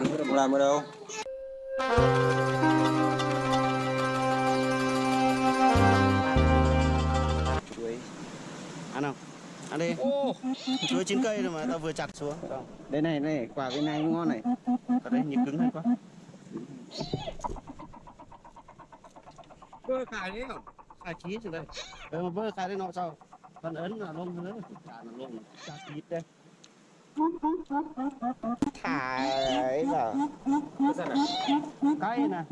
làm nữa Không làm ở đâu. Chuối ăn không? Ăn đi. Chuối chín cây rồi mà tao vừa chặt xuống. Đây này này quả cái này ngon này. Ở đây nhịp cứng hơn quá. Cơ khải đấy không? Khai chí từ đây. Ờ mà vơ khai đấy nó sao phần ấn là lông nữa. Cả là lông. Cha chí đây thả ấy vào cái nè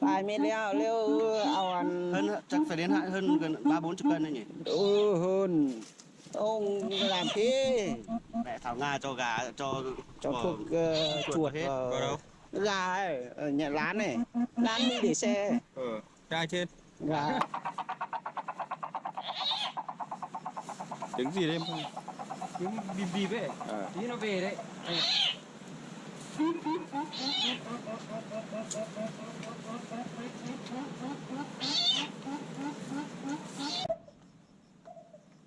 Tài mới leo leo ao ăn. Hơn chắc phải đến hạn hơn gần ba bốn chục cân đấy nhỉ? Ừ hơn Ông làm thế mẹ thảo nga cho gà cho Cho thuốc uh, chuột hết. vào. Đâu? Gà ấy, ở nhà lán này. Lán đi để xe. Ờ trai trên? Gà. Trứng gì đấy em không trứng bìm bìm ấy tí nó về đấy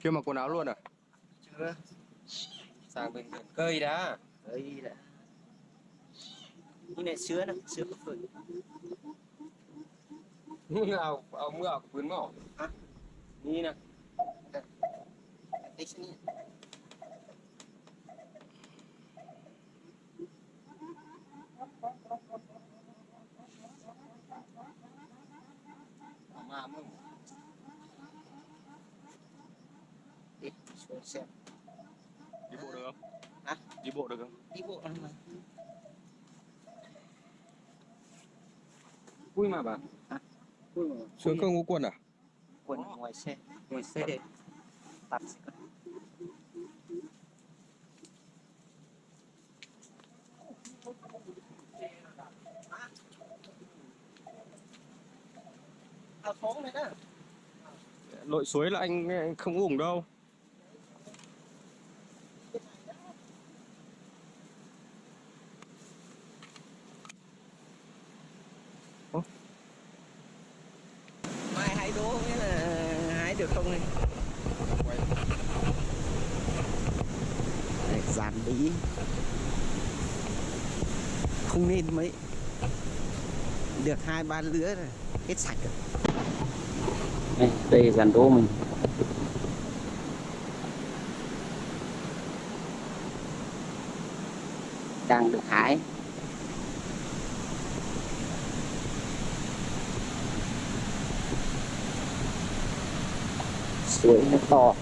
chưa mặc quần áo luôn à? Chưa. Sang bên biển cây đã. Đấy đã. Như này sữa này sữa có phơi như áo áo mưa áo cuốn mỏ Hả? như nè Đấy, sini. mà xem. Đi bộ được không? Hả? đi bộ được không? Đi bộ lắm mà. Vui mà bà. Hả? vui mà xuống không có quần à? Quần ở ngoài xe. Ngồi xe. Tắt xe. Con. Áo phóng này đó lội suối là anh, anh không ủng đâu Mai hái đố nghĩa là hái được không này Đây, Dàn bí Không nên mấy Được hai ba lứa rồi Hết sạch rồi. Đây, đây dàn đố mình. Đang được hái. Suối nó to.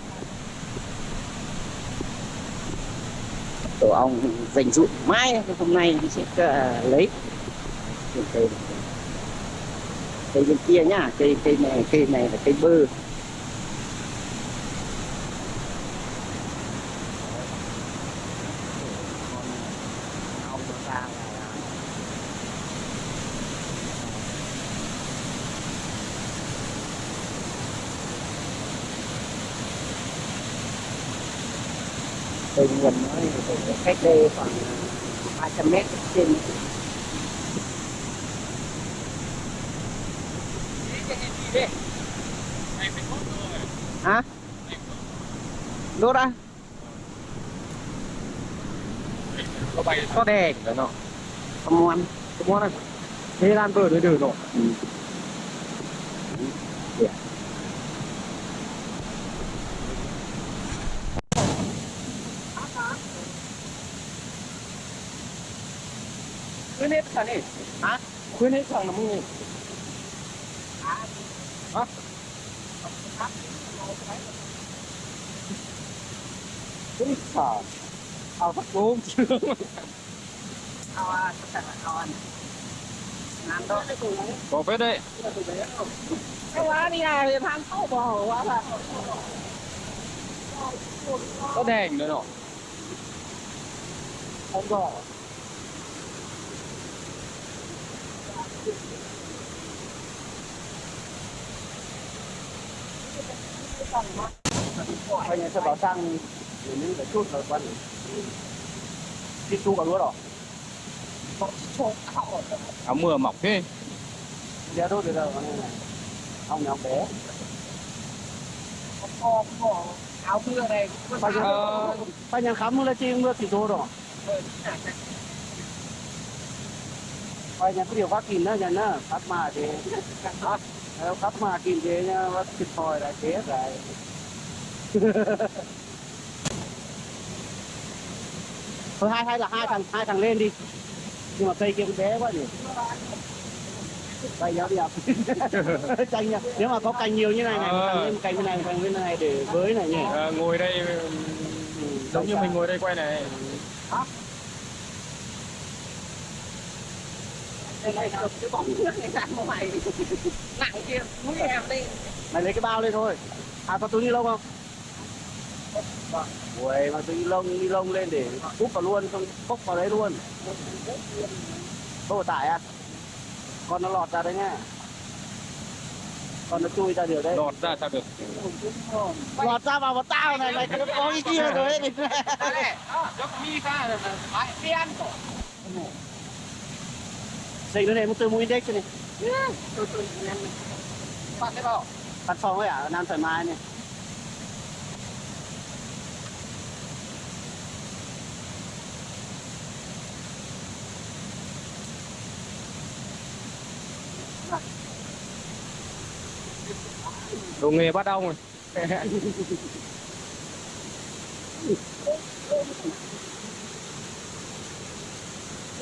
Tổ ong dành dụm mai hôm nay mình sẽ uh, lấy cây bên kia nhá cây cây này cây này là cây bơ. Ong cây nguồn nó thì cách đây khoảng 300 mét trên. Hả đốt à có bay có đè đấy nó không ăn có món này thế lan vừa đứa đứa rồi ừ. khuyên hết thằng này hả khuyên hết thằng là mua hả Úi xà Ao phát bốn chưa ao à chắc là ao ăn ăn đó Có phết đấy cái lá đi à thì than sâu bò quá là Có đèn nữa nọ không có Bây giờ sẽ bảo sang để những cái chút rồi quan Đi chú cả lúa rồi Áo mưa mỏng thế. Giờ đốt được rồi Ông nhỏ bé. Áo mưa này Phải Ờ, phải nhận khám mưa là chi mưa thì đốt rồi coi nhà cái điều phát kìm đó nhà nó phát mà thì Nếu phát mà kìm thì nha phát thịt hồi là chết rồi. Thôi hai hay là hai thằng hai thằng lên đi. Nhưng mà cây kia cũng bé quá nhỉ. Cây giáo đi học canh nha. Nếu mà có cành nhiều như này này một thằng lên cành như này thằng lên này để với này nhỉ. Ờ, ngồi đây giống như mình ngồi đây quay này. Đây này cầm cái bóng nước này ra ngoài nặng kia mũi em đi mày lấy cái bao lên thôi. À có túi ni lông không? Ui, mà túi ni lông ni lông lên để úp vào luôn không cốc vào đấy luôn. Không tải à? Con nó lọt ra đấy nha con nó chui ra điều đấy. Lọt ra sao được? Lọt ra vào vào tao này này nó có cái kia rồi ấy. Dốc Dậy nó này một từ mũi index này. Tôi tôi cái bao Căn phòng ấy à, Nam thoải mái này. Đồ nghề bắt ong rồi.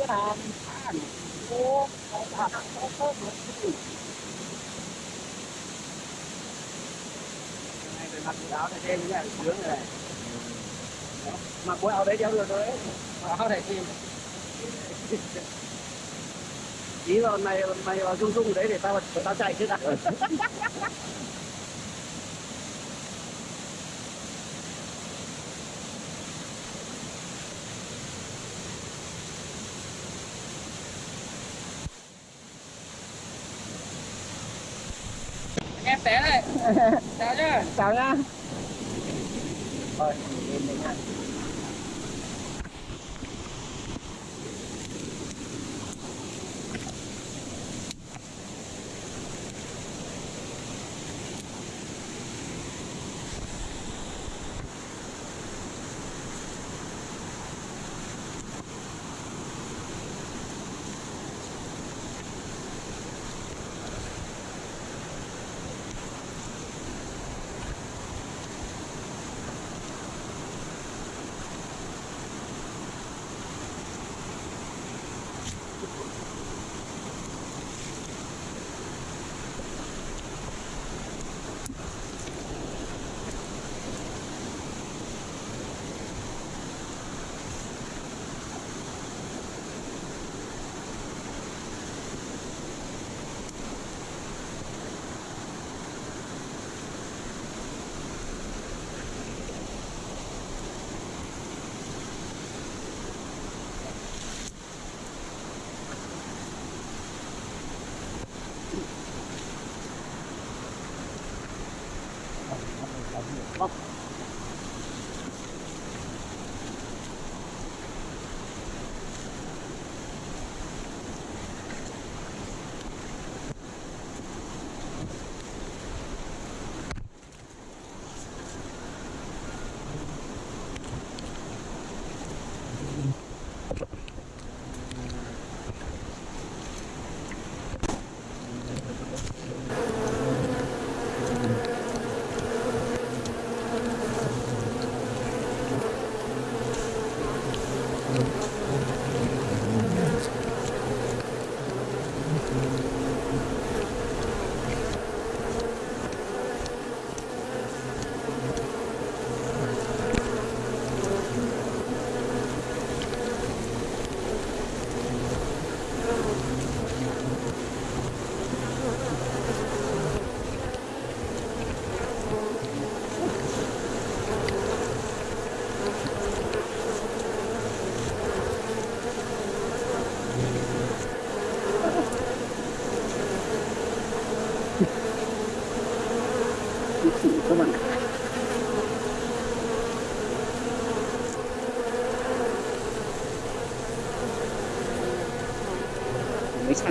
Cái mặc quần áo này đen như này sướng này mặc quần áo đấy đeo được rồi đấy áo này thì ý là mày mày vào rung rung đấy để tao tao chạy chứ đã. em té đây. Chào nhá. Chào nhá thôi nha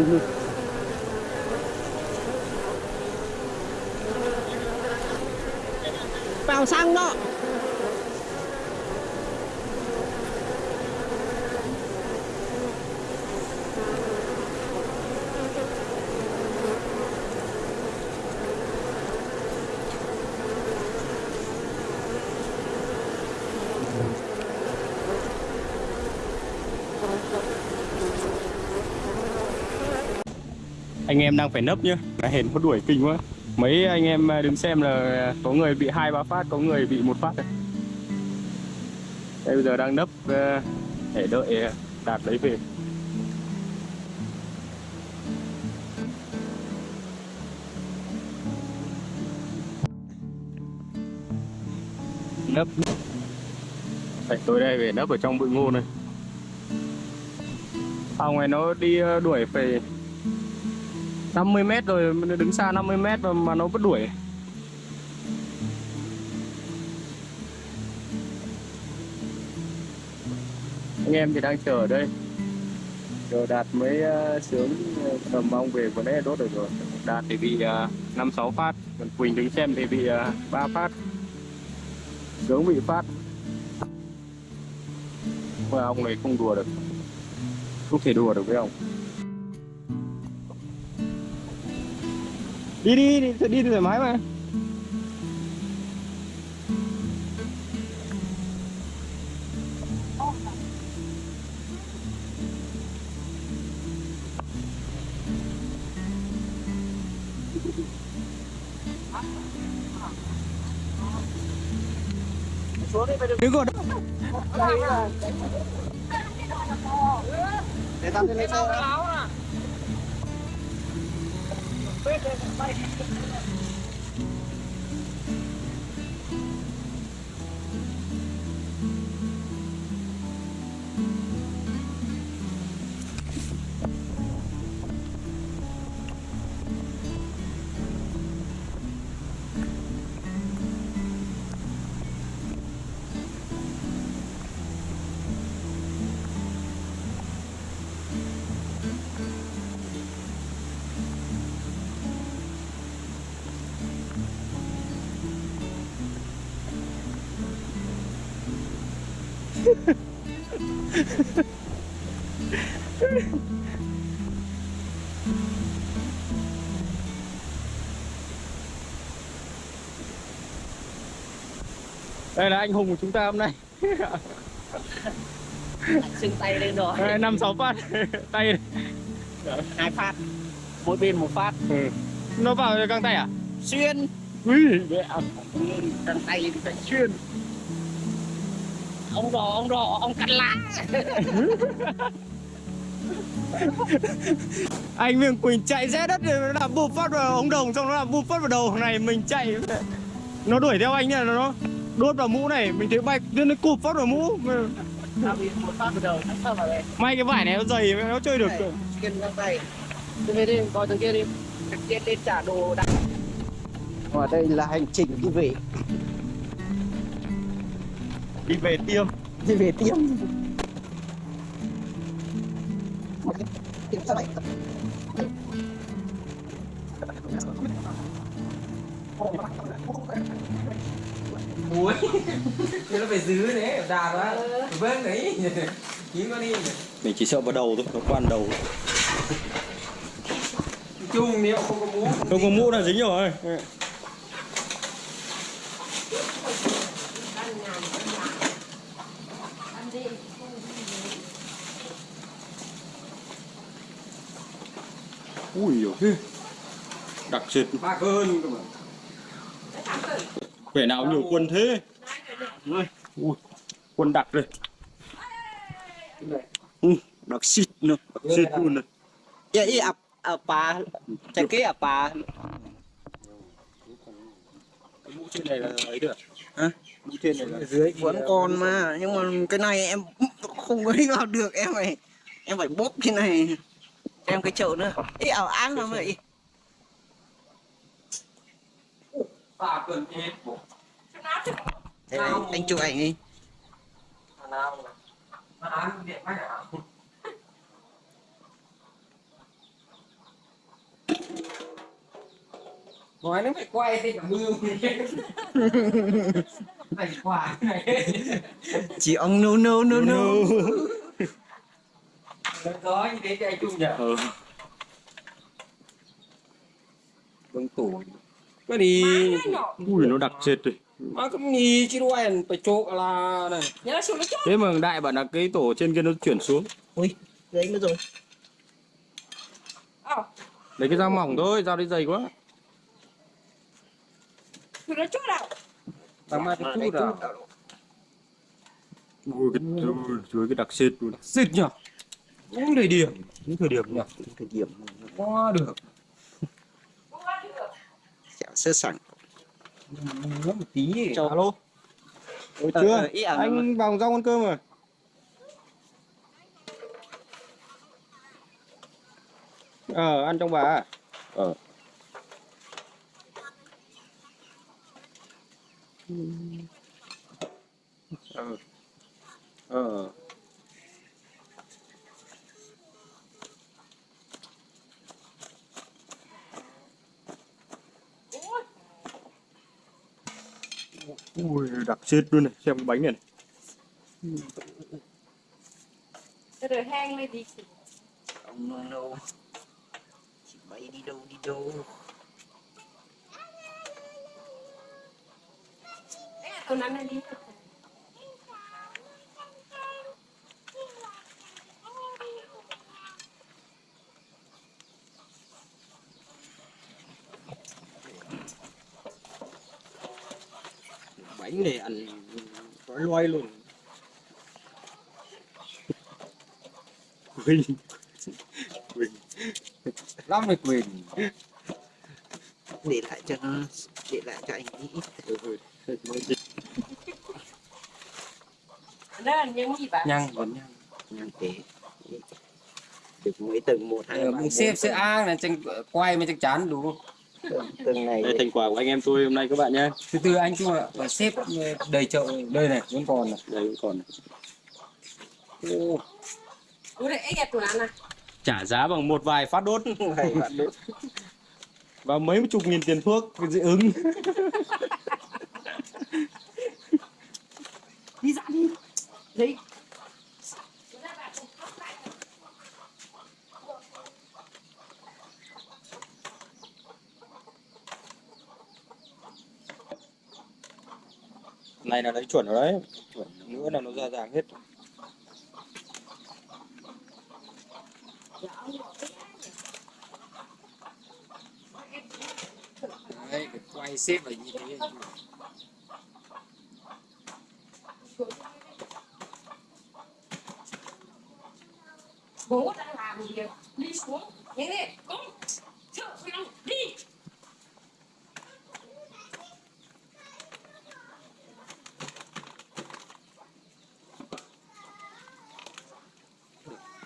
mấy xăng hơn vào xăng đó anh em đang phải nấp nhá. Là hển có đuổi kinh quá. Mấy anh em à, đứng xem là có người bị hai ba phát có người bị một phát này. Đây bây giờ đang nấp à, để đợi à, đạt lấy về. Nấp. Đấy, tôi đây về nấp ở trong bụi ngô này. Phòng này nó đi đuổi phải 50 mét rồi đứng xa 50 mét mà, mà nó vẫn đuổi. Anh em thì đang chờ ở đây. Chờ đạt mới uh, sướng ờ, cầm ong về vừa nãy đốt được rồi. Đạt thì bị uh, năm sáu phát. Còn quỳnh đứng xem thì bị uh, ba phát. Sướng bị phát. Mà ông này không đùa được. Không thể đùa được với ông đi đi đi đi thoải mái mà. Đứng còn Để tao lên lấy xe đó. đây là anh hùng của chúng ta hôm nay. Xưng tay lên rồi. Đây, năm sáu phát. Tay. Hai phát. Mỗi bên một phát. Ừ. nó vào găng tay à? Xuyên. Ui. Mẹ Căng tay phải xuyên Ông đỏ, ông đỏ, ông cắt lá anh Miền Quỳnh chạy rẽ đất nó làm bụp phát vào ống đồng xong nó làm bụp phát vào đầu này mình chạy nó đuổi theo anh nha nó đốt vào mũ này mình thấy bay nó cụp phát vào mũ. Tao bị một phát vào đầu, sao vào đây may cái vải này nó dày nó chơi được Tôi về đi, coi thằng kia đi. Thằng kia lên trả đồ đặt Ở đây là hành trình đi về đi về tiêm. Đi về tiêm. Muối. Thì nó phải giữ đấy đà quá. Vâng đấy. Chín con đi. Mình chỉ sợ vào đầu thôi nó quan đầu. Chung nếu không có muối không có mũ là dính rồi ui dồi đặc ba hơn vẻ nào nhiều quân thế. Ui. Quân đặc đây. Đặc xịt nữa xịt luôn này. Dạ ý ập ập bà Chạy kế ập bà. Mũ trên này là ấy được. Hả? mũ trên này là dưới vẫn còn mà. nhưng mà cái này em không có đi vào được em phải em phải bóp cái này em cái chậu nữa. Ý ảo áng lắm vậy Thế này, anh chụp ảnh đi. Nói nó phải quay thì cả mưa phải quả này. Chỉ ông no no no no. Nó có như thế anh chung nhỉ? Ừ. vâng tủ cái đi ui nó đặc trệt rồi. Mà cũng nhì chứ đuôi phải chỗ là này. Nhớ xuống nó chốt thế mà đại bảo là cái tổ trên kia nó chuyển xuống. Ui đấy nữa rồi. Ờ. Lấy cái dao mỏng thôi dao đấy dày quá. Xuống nó chốt nào. Tao mai cái chút à ui cái ui, dưới cái đặc xịt luôn. Xịt nhở cũng đầy điểm những thời điểm nhỉ? Thời điểm quá được. Chảo sơ sẵn nó một tí Chào. alo. Ôi, Ờ, chưa ờ, ý à, anh vào rau ăn cơm rồi ờ ăn trong bà à? ờ. Ờ. Ờ ui đặc xịt luôn này xem cái bánh này, này. Rồi hang lên đi. Ông no no. Chị bay đi đâu đi đâu? Đấy là nắn lên đi bánh này ăn gói loay luôn. Ui. Ui. lắm này quyền để lại cho nó để lại cho anh nghĩ. Đó là những gì bạn nhang vẫn nhang. Nhang tế. Được mấy tầng một hai Ờ, ba mình xếp sẽ ăn là chừng quay mới chắc chắn đủ tầng, tầng này đây thành quả của anh em tôi hôm nay các bạn nhé. Từ từ anh chung ạ. Và xếp đầy chậu đây này vẫn còn này. Đây vẫn còn này. Trả giá bằng một vài phát đốt. Này bạn đốt. Và mấy chục nghìn tiền thuốc dị ứng. Đi ra đi. Đấy này là lấy chuẩn rồi đấy. Chuẩn nữa là nó ra dáng hết. Đấy phải quay xếp ở như thế. Bố đang làm việc Đi xuống. Nhanh lên Con Sợ phải không Đi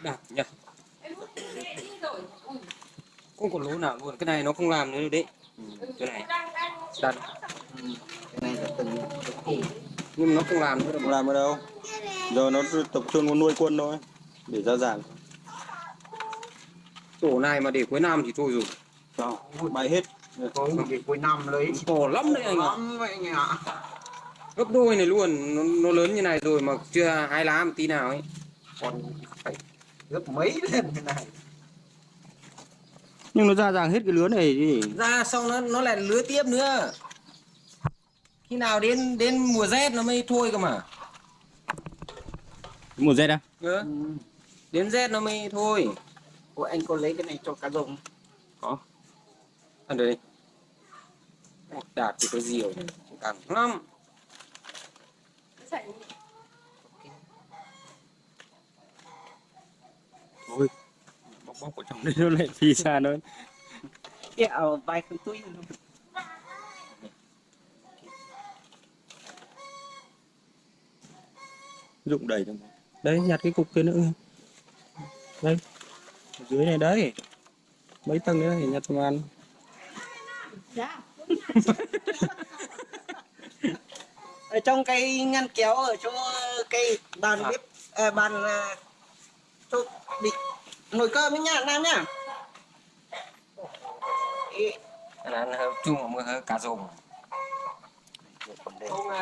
đạt nhỉ. Ừ. không còn lỗ nào luôn cái này nó không làm nữa đâu đấy. Cái này. Đặt. cái này là tầng nhưng mà nó không làm nữa đâu. Không làm ở đâu. Giờ nó tập trung vào nuôi quân thôi để ra dáng tổ này mà để cuối năm thì thôi rồi. Cho bay hết. Không thì cuối năm lấy? To lắm đấy anh ạ. Lắm vậy anh ạ. Gấp đôi này luôn nó, nó lớn như này rồi mà chưa hai lá một tí nào ấy. Còn gấp mấy lần thế này. Nhưng nó ra dáng hết cái lứa này gì ra xong nó nó lại lứa tiếp nữa. Khi nào đến đến mùa rét nó mới thôi cơ mà. Mùa rét à ừ. đến rét nó mới thôi. Ủa anh có lấy cái này cho cá rồng. Ăn đây đạt thì có diều càng lắm Chạy thôi ở trong đây nó lại phi xa nữa kẹo vai không túi dụng đầy trong đấy nhặt cái cục kia nữa. Đây ở dưới này đấy. Mấy tầng nữa thì nhặt xong ăn. Ra ở trong cái ngăn kéo ở chỗ cây bàn bếp à, bàn à, chỗ bị nồi cơm ấy nha nam nhá. Là ăn chung mà cá rồng.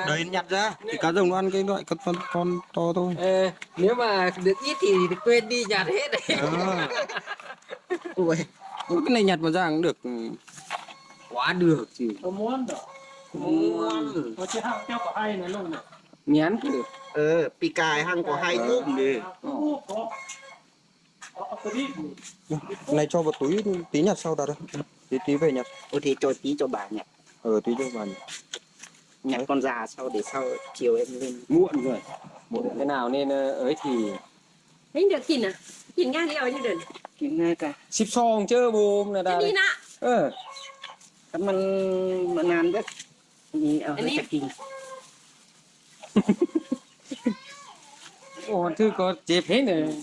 Đấy nhặt ra. Thì cá rồng nó ăn cái loại con con, con to thôi. Ờ, nếu mà được ít thì quên đi nhặt hết đấy. À. cái này nhặt mà ra cũng được. Quá được chứ. Có muốn đó món ừ. có chứ hàng theo có hay này luôn này nhắn được ờ pì cài hàng ờ. có hai cúp đi. Ừ. này cho vào túi tí nhặt sau đặt đây. Tí tí về nhặt ô thì cho tí cho bà nhặt ờ tí cho bà nhặt nhặt con già sau để sau chiều em lên? Muộn rồi. Muộn thế nào nên ờ, ấy thì đánh được kìn à? Kìn ngang đi rồi như đừng. Kìn ngay cả. Ship song chứ bùm là đã đi nạ ờ. Cảm ơn bạn nam đấy nhìn ở đây kìn ủa thứ có chép hết rồi.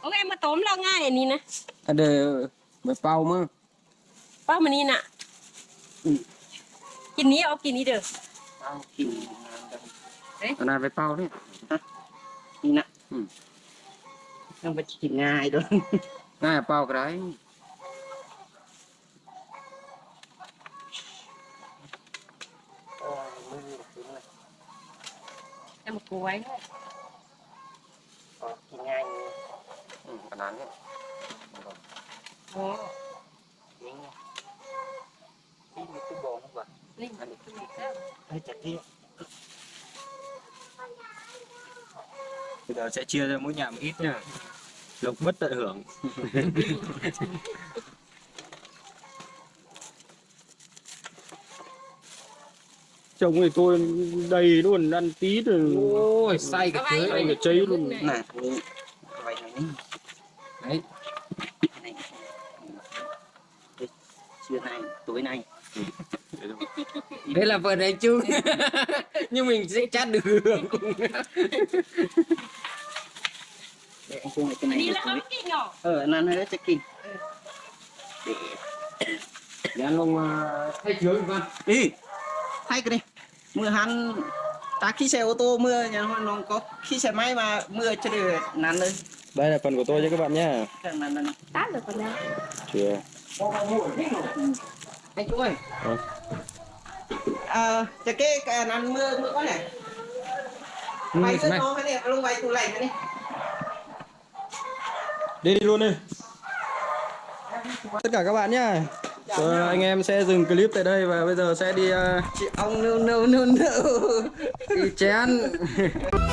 โอเคมาต้มเราง่ายอันนี้นะ เดี๋ยวไปเป่ามั้งเป่ามานี่น่ะ กินนี้เอากินนี้เด้อเอากินนานไปเป่าเนี่ยนี่นะต้องไปกินง่ายด้วยง่ายเป่าก็ได้แต่มากล้วย nhanh ừ, nắn đấy vâng. nhanh nha. Đi bồn không vậy đi đi. Bây giờ sẽ chia ra mỗi nhà một ít nha. Lộc bất tận hưởng. chồng thì tôi đầy luôn ăn tí rồi ôi say cái thứ này cháy luôn. Này. Đấy. Trưa nay tối nay. Đây là vợ đấy chung nhưng mình sẽ chát được. Hưởng cùng cái này là ấm kinh hả ờ ăn hơi chắc kinh để để ăn ông ờ, thay chiếu văn. Đi hay cái này. Mưa hắn. Ta khi xe ô tô mưa nhà nó có khi xe máy mà mưa chưa được nắn lên đây là phần của tôi cho các bạn nhé tát được phần nào chưa. Anh chú ơi. Ờ. À, à, cái cái nắn mưa mưa có ừ, này mày sơn nó hay này luôn mày tủ lạnh này. Đi đi luôn đi. Tất cả các bạn nhé rồi, anh em sẽ dừng clip tại đây và bây giờ sẽ đi uh, chị ông nâu nâu nâu nâu. Đi chén